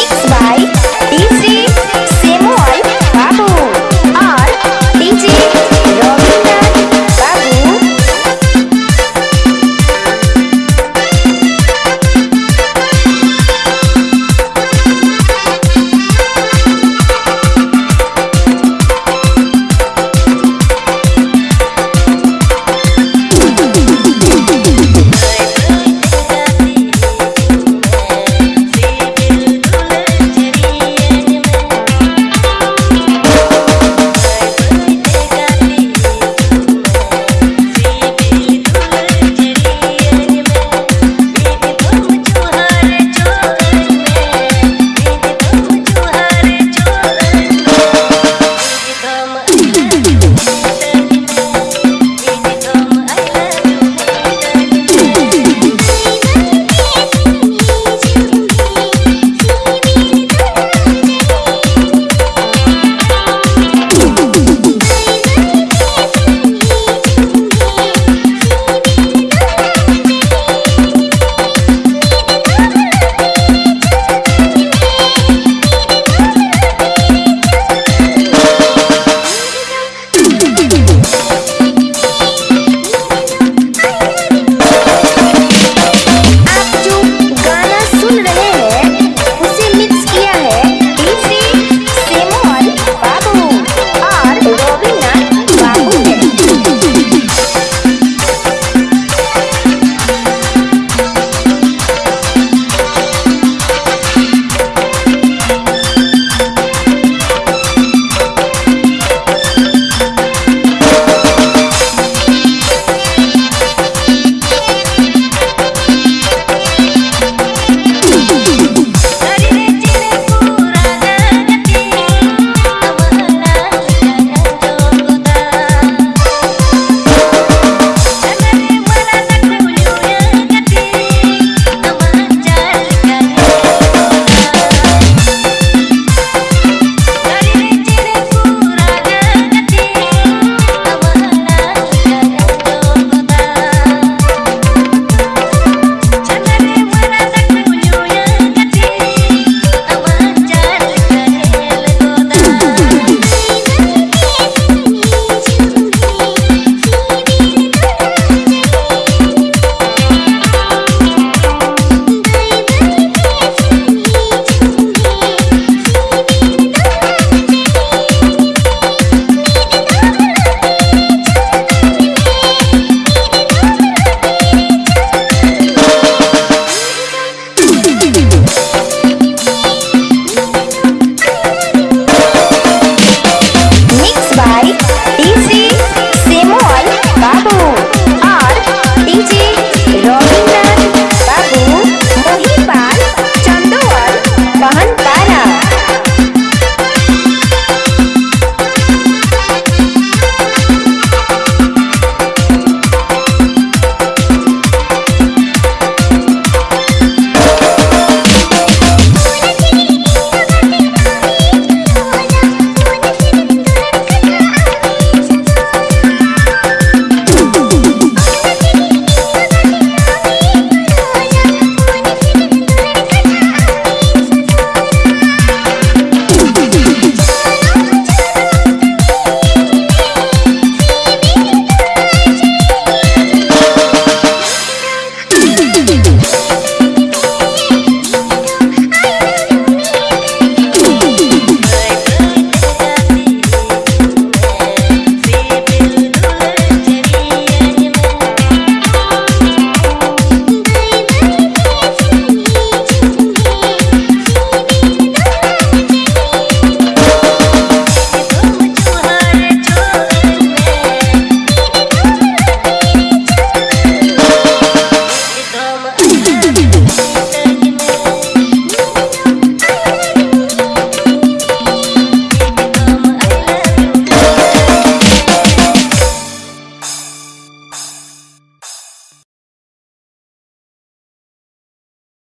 Mixed by